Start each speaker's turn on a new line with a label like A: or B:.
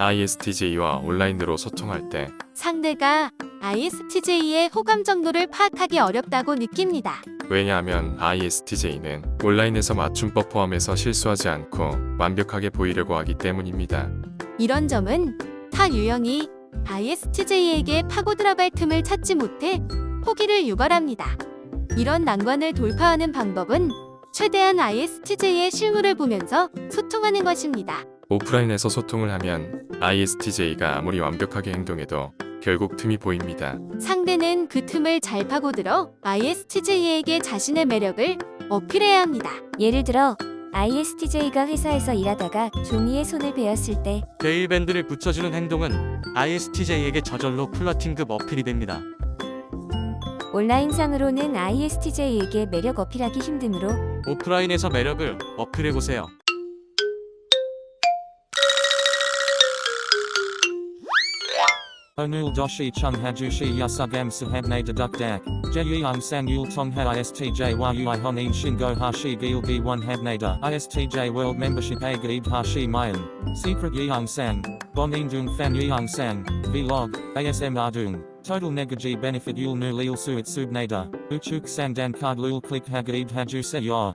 A: ISTJ와 온라인으로 소통할 때
B: 상대가 ISTJ의 호감 정도를 파악하기 어렵다고 느낍니다.
A: 왜냐하면 ISTJ는 온라인에서 맞춤법 포함해서 실수하지 않고 완벽하게 보이려고 하기 때문입니다.
B: 이런 점은 타 유형이 ISTJ에게 파고들어갈 틈을 찾지 못해 포기를 유발합니다. 이런 난관을 돌파하는 방법은 최대한 ISTJ의 실물을 보면서 소통하는 것입니다.
A: 오프라인에서 소통을 하면 ISTJ가 아무리 완벽하게 행동해도 결국 틈이 보입니다.
B: 상대는 그 틈을 잘 파고들어 ISTJ에게 자신의 매력을 어필해야 합니다.
C: 예를 들어 ISTJ가 회사에서 일하다가 종이에 손을 베었을 때
D: 대일밴드를 붙여주는 행동은 ISTJ에게 저절로 flirting급 어필이 됩니다.
C: 온라인상으로는 ISTJ에게 매력 어필하기 힘드므로
D: 오프라인에서 매력을 어필해보세요.
E: Onul doshi chung hajushi yasugam sahabne deduk dak. Jeyang sang yul tong ha istj yui honin shingo hashi gil gi one habnada. Istj world membership a gaib hashi mayan. Secret yang sang. Bon dung fan yang sang. Vlog. ASM ardung. Total negaji benefit yul nu lil suit subnada. Uchuk sang dan card lul click hagaib haju se ya.